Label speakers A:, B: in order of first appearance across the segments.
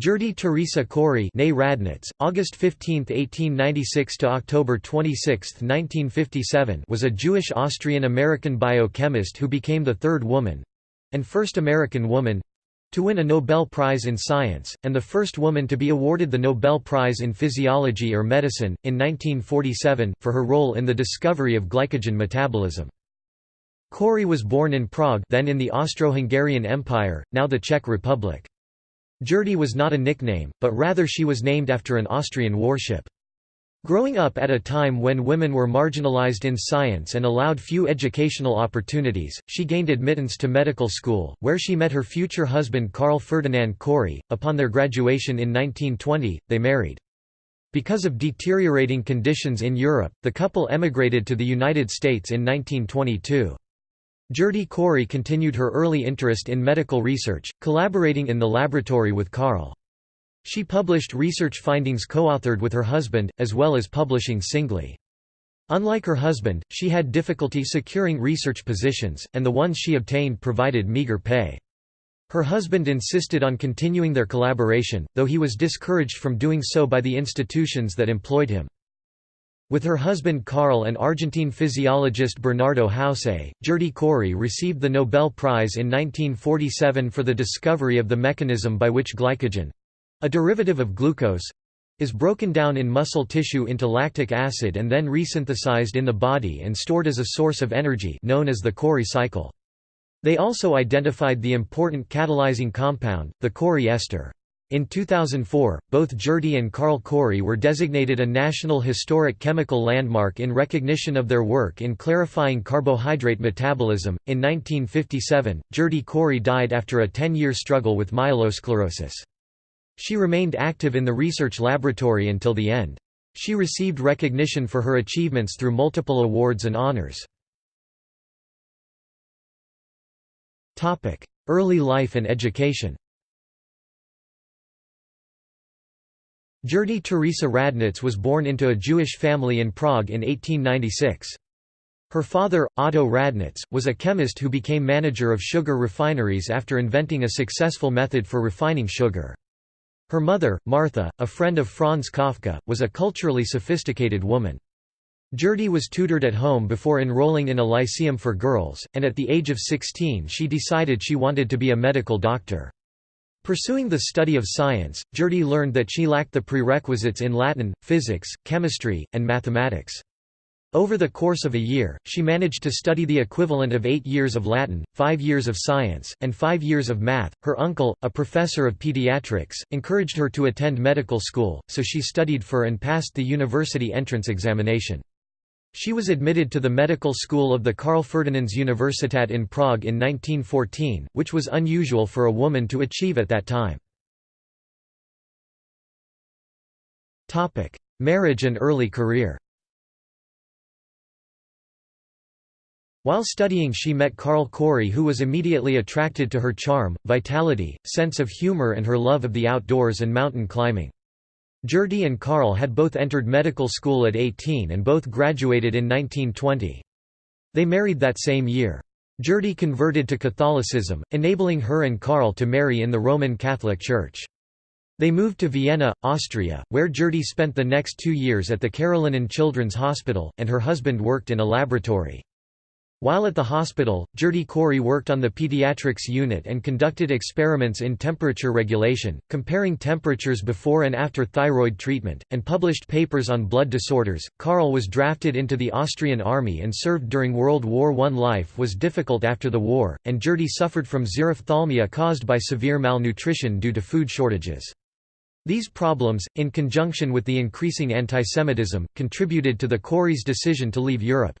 A: Gerty Teresa Cori Radnitz, August 15, 1896 to October 26, 1957 was a Jewish Austrian-American biochemist who became the third woman—and first American woman—to win a Nobel Prize in Science, and the first woman to be awarded the Nobel Prize in Physiology or Medicine, in 1947, for her role in the discovery of glycogen metabolism. Cori was born in Prague then in the Austro-Hungarian Empire, now the Czech Republic. Gerty was not a nickname, but rather she was named after an Austrian warship. Growing up at a time when women were marginalized in science and allowed few educational opportunities, she gained admittance to medical school, where she met her future husband Carl Ferdinand Cori. Upon their graduation in 1920, they married. Because of deteriorating conditions in Europe, the couple emigrated to the United States in 1922. Gerty Cori continued her early interest in medical research, collaborating in the laboratory with Carl. She published research findings co-authored with her husband, as well as publishing singly. Unlike her husband, she had difficulty securing research positions, and the ones she obtained provided meager pay. Her husband insisted on continuing their collaboration, though he was discouraged from doing so by the institutions that employed him. With her husband Carl and Argentine physiologist Bernardo Houssay, Gerty Cori received the Nobel Prize in 1947 for the discovery of the mechanism by which glycogen—a derivative of glucose—is broken down in muscle tissue into lactic acid and then resynthesized in the body and stored as a source of energy known as the Cori cycle. They also identified the important catalyzing compound, the Cori ester. In 2004, both Gerty and Carl Cori were designated a National Historic Chemical Landmark in recognition of their work in clarifying carbohydrate metabolism. In 1957, Gerty Cori died after a 10 year struggle with myelosclerosis. She remained active in the research laboratory until the end. She received recognition for her achievements through multiple awards and honors. Early life and education Gerty Teresa Radnitz was born into a Jewish family in Prague in 1896. Her father, Otto Radnitz, was a chemist who became manager of sugar refineries after inventing a successful method for refining sugar. Her mother, Martha, a friend of Franz Kafka, was a culturally sophisticated woman. Gerty was tutored at home before enrolling in a lyceum for girls, and at the age of 16 she decided she wanted to be a medical doctor. Pursuing the study of science, Gerty learned that she lacked the prerequisites in Latin, physics, chemistry, and mathematics. Over the course of a year, she managed to study the equivalent of eight years of Latin, five years of science, and five years of math. Her uncle, a professor of pediatrics, encouraged her to attend medical school, so she studied for and passed the university entrance examination. She was admitted to the medical school of the Karl Ferdinands Universitat in Prague in 1914, which was unusual for a woman to achieve at that time. Marriage and early career While studying she met Carl Cori who was immediately attracted to her charm, vitality, sense of humor and her love of the outdoors and mountain climbing. Gerty and Carl had both entered medical school at 18 and both graduated in 1920. They married that same year. Gerty converted to Catholicism, enabling her and Carl to marry in the Roman Catholic Church. They moved to Vienna, Austria, where Gerty spent the next two years at the Karolinen Children's Hospital, and her husband worked in a laboratory. While at the hospital, Gerty Cori worked on the pediatrics unit and conducted experiments in temperature regulation, comparing temperatures before and after thyroid treatment, and published papers on blood disorders. Carl was drafted into the Austrian army and served during World War I. Life was difficult after the war, and Gerty suffered from xerophthalmia caused by severe malnutrition due to food shortages. These problems, in conjunction with the increasing antisemitism, contributed to the Cori's decision to leave Europe.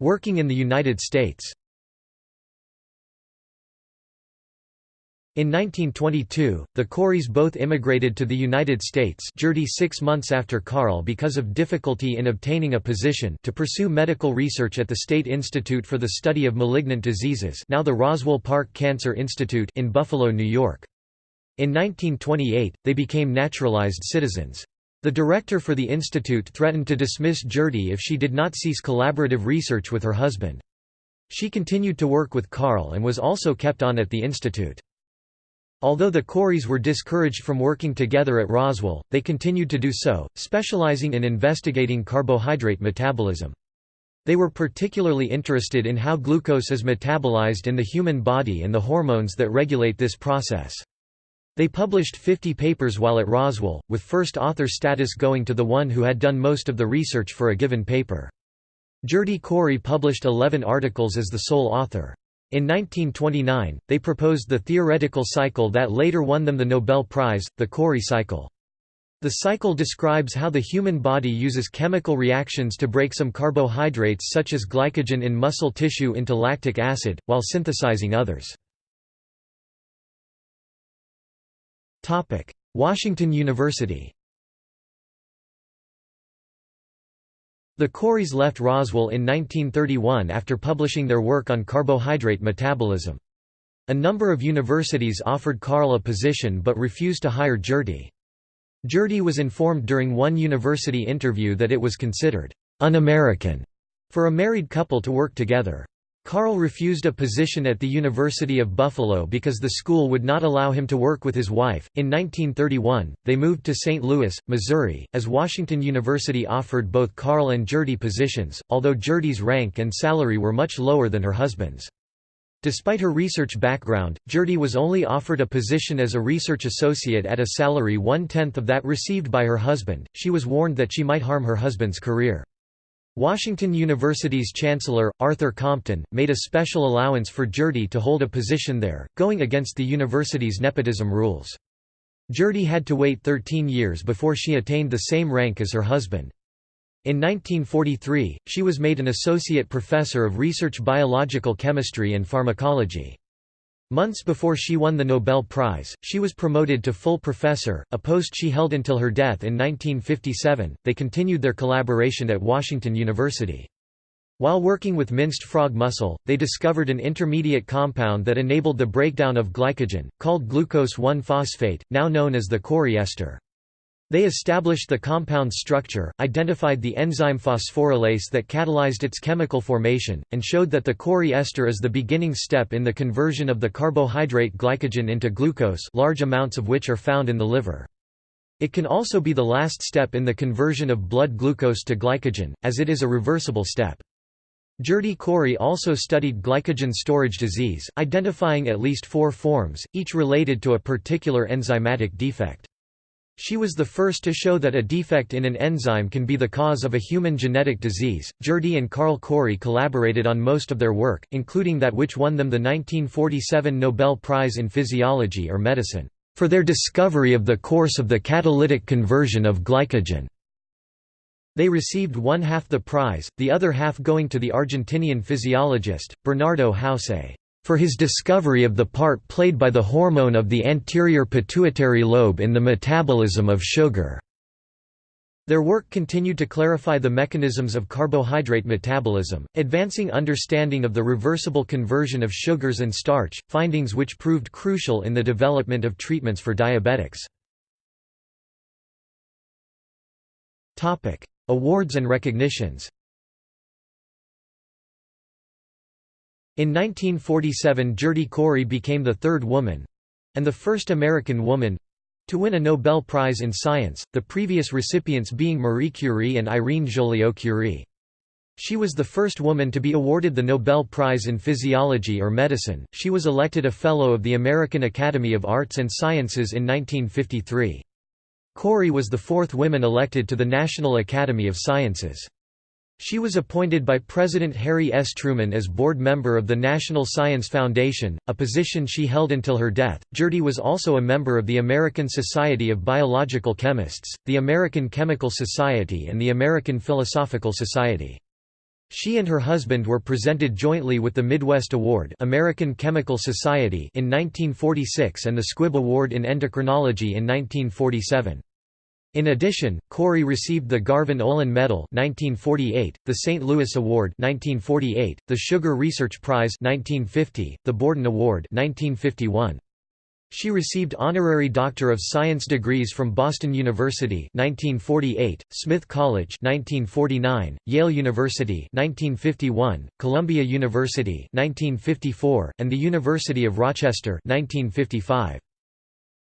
A: Working in the United States In 1922, the Coris both immigrated to the United States Gerty six months after Carl because of difficulty in obtaining a position to pursue medical research at the State Institute for the Study of Malignant Diseases now the Roswell Park Cancer Institute in Buffalo, New York. In 1928, they became naturalized citizens. The director for the institute threatened to dismiss Gerty if she did not cease collaborative research with her husband. She continued to work with Carl and was also kept on at the institute. Although the Coris were discouraged from working together at Roswell, they continued to do so, specializing in investigating carbohydrate metabolism. They were particularly interested in how glucose is metabolized in the human body and the hormones that regulate this process. They published 50 papers while at Roswell, with first author status going to the one who had done most of the research for a given paper. Gerty Cori published 11 articles as the sole author. In 1929, they proposed the theoretical cycle that later won them the Nobel Prize, the Cori cycle. The cycle describes how the human body uses chemical reactions to break some carbohydrates such as glycogen in muscle tissue into lactic acid, while synthesizing others. Washington University The Coris left Roswell in 1931 after publishing their work on carbohydrate metabolism. A number of universities offered Carl a position but refused to hire Gerty. Gerty was informed during one university interview that it was considered un-American for a married couple to work together. Carl refused a position at the University of Buffalo because the school would not allow him to work with his wife. In 1931, they moved to St. Louis, Missouri, as Washington University offered both Carl and Gerty positions, although Gerty's rank and salary were much lower than her husband's. Despite her research background, Gerty was only offered a position as a research associate at a salary one-tenth of that received by her husband. She was warned that she might harm her husband's career. Washington University's chancellor, Arthur Compton, made a special allowance for Gerty to hold a position there, going against the university's nepotism rules. Gerty had to wait 13 years before she attained the same rank as her husband. In 1943, she was made an associate professor of research biological chemistry and pharmacology. Months before she won the Nobel Prize, she was promoted to full professor, a post she held until her death in 1957. They continued their collaboration at Washington University. While working with minced frog muscle, they discovered an intermediate compound that enabled the breakdown of glycogen, called glucose 1-phosphate, now known as the Cori ester. They established the compound's structure, identified the enzyme phosphorylase that catalyzed its chemical formation, and showed that the Cori ester is the beginning step in the conversion of the carbohydrate glycogen into glucose large amounts of which are found in the liver. It can also be the last step in the conversion of blood glucose to glycogen, as it is a reversible step. Gerty Cori also studied glycogen storage disease, identifying at least four forms, each related to a particular enzymatic defect. She was the first to show that a defect in an enzyme can be the cause of a human genetic disease. Gerty and Carl Cori collaborated on most of their work, including that which won them the 1947 Nobel Prize in Physiology or Medicine, for their discovery of the course of the catalytic conversion of glycogen. They received one half the prize, the other half going to the Argentinian physiologist, Bernardo Houssay for his discovery of the part played by the hormone of the anterior pituitary lobe in the metabolism of sugar. Their work continued to clarify the mechanisms of carbohydrate metabolism, advancing understanding of the reversible conversion of sugars and starch, findings which proved crucial in the development of treatments for diabetics. Awards and recognitions In 1947 Gerty Cori became the third woman—and the first American woman—to win a Nobel Prize in Science, the previous recipients being Marie Curie and Irene Joliot-Curie. She was the first woman to be awarded the Nobel Prize in Physiology or Medicine. She was elected a Fellow of the American Academy of Arts and Sciences in 1953. Cori was the fourth woman elected to the National Academy of Sciences. She was appointed by President Harry S. Truman as board member of the National Science Foundation, a position she held until her death. Gerty was also a member of the American Society of Biological Chemists, the American Chemical Society, and the American Philosophical Society. She and her husband were presented jointly with the Midwest Award American Chemical Society in 1946 and the Squibb Award in Endocrinology in 1947. In addition, Cori received the Garvan Olin Medal 1948, the St. Louis Award 1948, the Sugar Research Prize 1950, the Borden Award 1951. She received honorary Doctor of Science degrees from Boston University 1948, Smith College 1949, Yale University 1951, Columbia University 1954, and the University of Rochester 1955.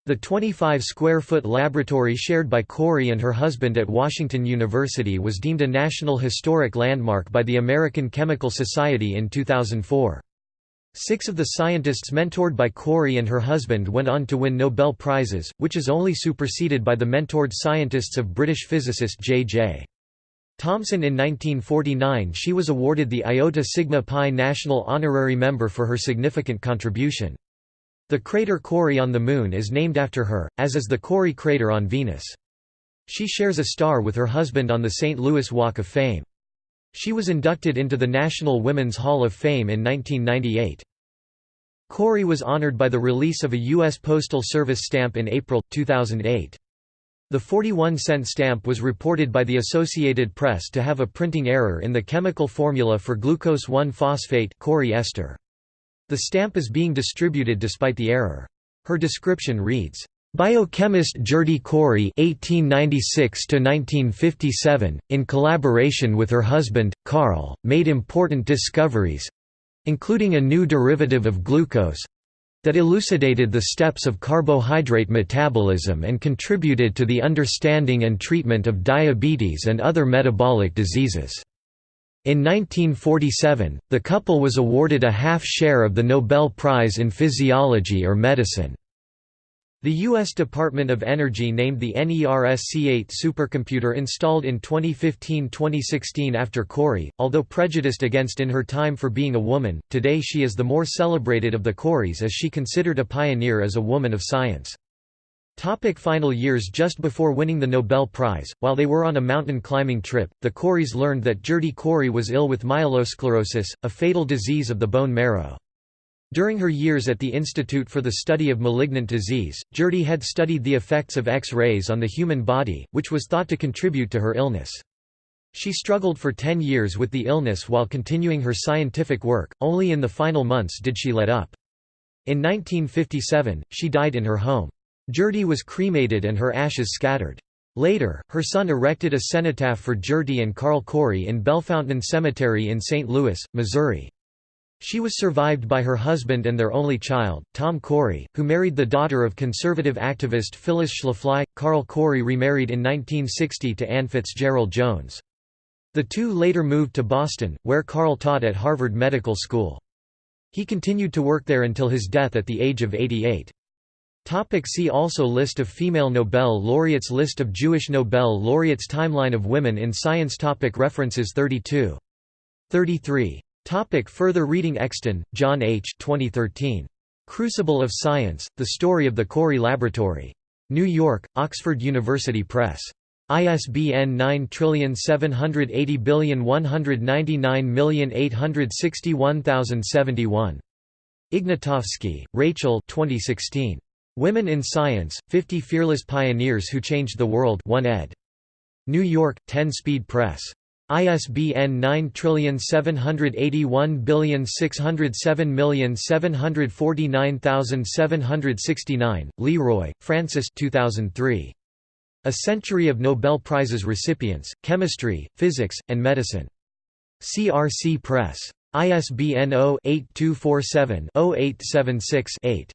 A: The 25-square-foot laboratory shared by Cori and her husband at Washington University was deemed a National Historic Landmark by the American Chemical Society in 2004. Six of the scientists mentored by Cori and her husband went on to win Nobel Prizes, which is only superseded by the mentored scientists of British physicist J.J. Thomson in 1949 she was awarded the Iota Sigma Pi National Honorary Member for her significant contribution. The crater Cori on the Moon is named after her, as is the Cori crater on Venus. She shares a star with her husband on the St. Louis Walk of Fame. She was inducted into the National Women's Hall of Fame in 1998. Cori was honored by the release of a U.S. Postal Service stamp in April, 2008. The 41-cent stamp was reported by the Associated Press to have a printing error in the chemical formula for glucose 1-phosphate ester. The stamp is being distributed despite the error. Her description reads, Biochemist Gerty Cori (1896–1957), in collaboration with her husband Carl, made important discoveries, including a new derivative of glucose that elucidated the steps of carbohydrate metabolism and contributed to the understanding and treatment of diabetes and other metabolic diseases. In 1947, the couple was awarded a half share of the Nobel Prize in Physiology or Medicine. The U.S. Department of Energy named the NERSC-8 supercomputer installed in 2015–2016 after Cori, although prejudiced against in her time for being a woman, today she is the more celebrated of the Coris as she considered a pioneer as a woman of science. Topic final years Just before winning the Nobel Prize, while they were on a mountain climbing trip, the Coris learned that Gerty Cori was ill with myelosclerosis, a fatal disease of the bone marrow. During her years at the Institute for the Study of Malignant Disease, Gerty had studied the effects of X-rays on the human body, which was thought to contribute to her illness. She struggled for 10 years with the illness while continuing her scientific work, only in the final months did she let up. In 1957, she died in her home. Gerty was cremated and her ashes scattered. Later, her son erected a cenotaph for Gerty and Carl Cori in Bellefontaine Cemetery in St. Louis, Missouri. She was survived by her husband and their only child, Tom Cori, who married the daughter of conservative activist Phyllis Schlafly. Carl Cori remarried in 1960 to Ann Fitzgerald Jones. The two later moved to Boston, where Carl taught at Harvard Medical School. He continued to work there until his death at the age of 88. Topic see also List of female Nobel laureates List of Jewish Nobel laureates Timeline of women in science topic References 32. 33. Topic further reading Exton, John H. 2013. Crucible of Science, The Story of the Cori Laboratory. New York, Oxford University Press. ISBN 9780199861071. Ignotofsky, Rachel 2016. Women in Science, 50 Fearless Pioneers Who Changed the World 1 ed. New York, 10 Speed Press. ISBN 9781607749769, Leroy, Francis 2003. A Century of Nobel Prizes Recipients, Chemistry, Physics, and Medicine. CRC Press. ISBN 0-8247-0876-8.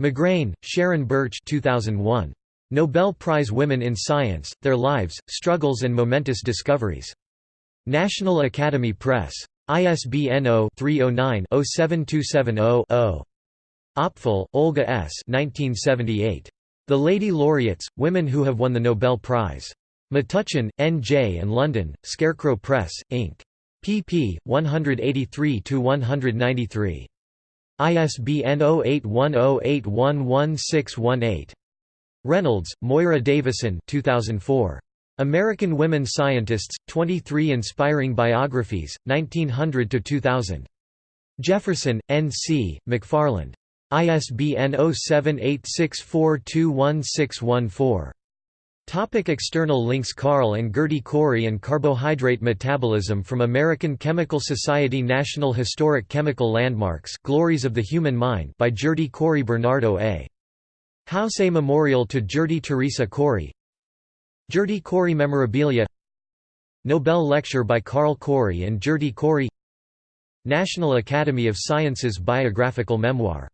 A: McGrayne, Sharon Bertsch 2001. Nobel Prize Women in Science, Their Lives, Struggles and Momentous Discoveries. National Academy Press. ISBN 0-309-07270-0. Opfel, Olga S. 1978. The Lady Laureates, Women Who Have Won the Nobel Prize. Metuchen, N. J. and London, Scarecrow Press, Inc. pp. 183–193. ISBN 0810811618. Reynolds, Moira Davison 2004. American Women Scientists, 23 Inspiring Biographies, 1900–2000. Jefferson, N. C., McFarland. ISBN 0786421614. Topic external links Carl and Gerty Cori and Carbohydrate Metabolism from American Chemical Society National Historic Chemical Landmarks Glories of the Human Mind by Gerty Cori Bernardo A. Houssay A Memorial to Gerty Teresa Cori. Gerty Cori Memorabilia. Nobel Lecture by Carl Cori and Gerty Cori. National Academy of Sciences Biographical Memoir.